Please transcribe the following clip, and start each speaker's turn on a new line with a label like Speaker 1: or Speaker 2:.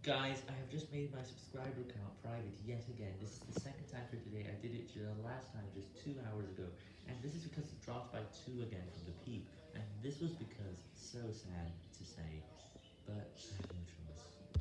Speaker 1: Guys, I have just made my subscriber count private yet again. This is the second time for today. I did it the last time just two hours ago. And this is because it dropped by two again from the peak. And this was because, so sad to say,